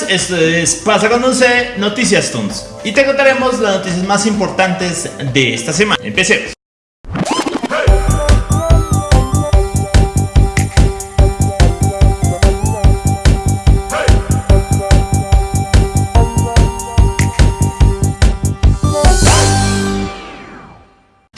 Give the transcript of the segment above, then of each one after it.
Esto es Pasa con C Noticias Tunes y te contaremos las noticias más importantes de esta semana. Empecemos.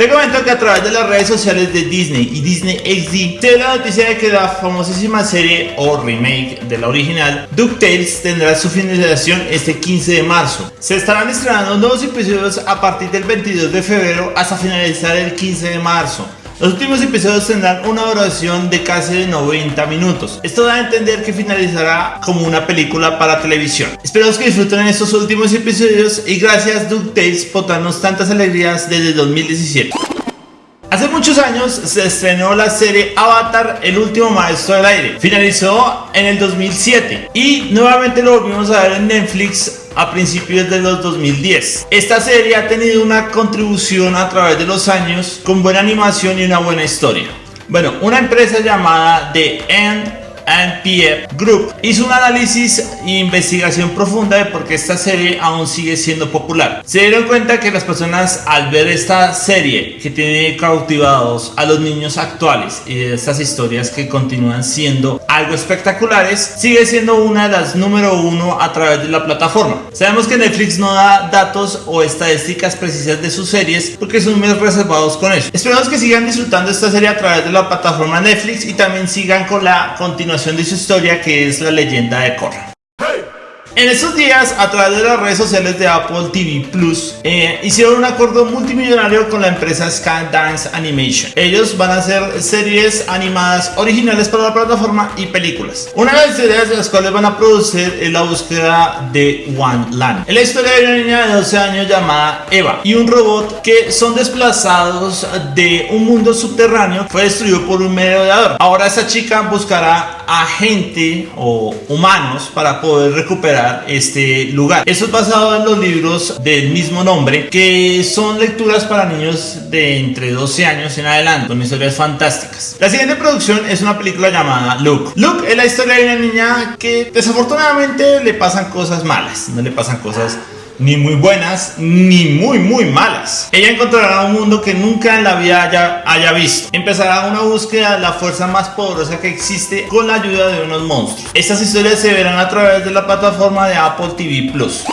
Te comento que a través de las redes sociales de Disney y Disney XD se dio la noticia de que la famosísima serie o remake de la original DuckTales tendrá su finalización este 15 de marzo. Se estarán estrenando nuevos episodios a partir del 22 de febrero hasta finalizar el 15 de marzo. Los últimos episodios tendrán una duración de casi de 90 minutos. Esto da a entender que finalizará como una película para televisión. Esperamos que disfruten estos últimos episodios y gracias DuckTales por darnos tantas alegrías desde 2017. Hace muchos años se estrenó la serie Avatar, el último maestro del aire. Finalizó en el 2007 y nuevamente lo volvimos a ver en Netflix a principios de los 2010. Esta serie ha tenido una contribución a través de los años con buena animación y una buena historia. Bueno, una empresa llamada The End NPF Group hizo un análisis e investigación profunda de por qué esta serie aún sigue siendo popular. Se dieron cuenta que las personas al ver esta serie que tiene cautivados a los niños actuales y de estas historias que continúan siendo algo espectaculares, sigue siendo una de las número uno a través de la plataforma. Sabemos que Netflix no da datos o estadísticas precisas de sus series porque son muy reservados con eso. Esperamos que sigan disfrutando esta serie a través de la plataforma Netflix y también sigan con la continuación de su historia que es la leyenda de Korra. En estos días, a través de las redes sociales de Apple TV Plus, eh, hicieron un acuerdo multimillonario con la empresa Skydance Animation. Ellos van a hacer series animadas originales para la plataforma y películas. Una de las ideas de las cuales van a producir es la búsqueda de One Land. Es la historia de una niña de 12 años llamada Eva y un robot que son desplazados de un mundo subterráneo. Fue destruido por un merodeador. Ahora esta chica buscará a gente o humanos para poder recuperar este lugar. Eso es basado en los libros del mismo nombre, que son lecturas para niños de entre 12 años en adelante, con historias fantásticas. La siguiente producción es una película llamada Luke. Luke es la historia de una niña que desafortunadamente le pasan cosas malas, no le pasan cosas ni muy buenas ni muy muy malas. Ella encontrará un mundo que nunca en la vida haya, haya visto. Empezará una búsqueda de la fuerza más poderosa que existe con la ayuda de unos monstruos. Estas historias se verán a través de la plataforma de Apple TV Plus.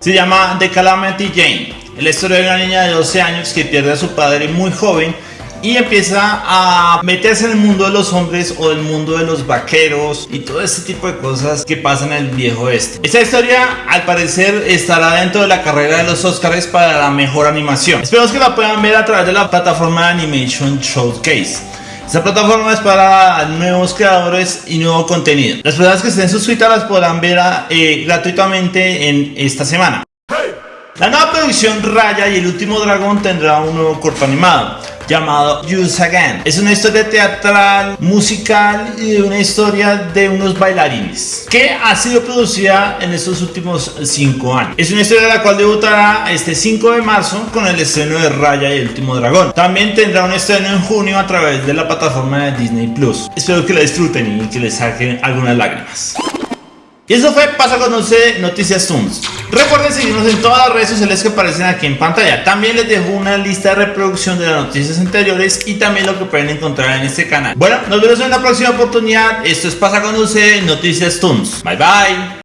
Se llama The Calamity Jane. La historia de una niña de 12 años que pierde a su padre muy joven y empieza a meterse en el mundo de los hombres o del mundo de los vaqueros y todo este tipo de cosas que pasan en el viejo este. Esta historia al parecer estará dentro de la carrera de los Oscars para la mejor animación. Esperamos que la puedan ver a través de la plataforma Animation Showcase. Esta plataforma es para nuevos creadores y nuevo contenido. Las personas que estén suscritas las podrán ver eh, gratuitamente en esta semana. La nueva producción Raya y el último dragón tendrá un nuevo corto animado llamado Use Again. Es una historia teatral, musical y una historia de unos bailarines que ha sido producida en estos últimos 5 años. Es una historia la cual debutará este 5 de marzo con el estreno de Raya y el último dragón. También tendrá un estreno en junio a través de la plataforma de Disney Plus. Espero que la disfruten y que les saquen algunas lágrimas. Y eso fue Pasa Conoce Noticias Tunes. Recuerden seguirnos en todas las redes sociales que aparecen aquí en pantalla. También les dejo una lista de reproducción de las noticias anteriores y también lo que pueden encontrar en este canal. Bueno, nos vemos en la próxima oportunidad. Esto es Pasa Conoce Noticias Tunes. Bye bye.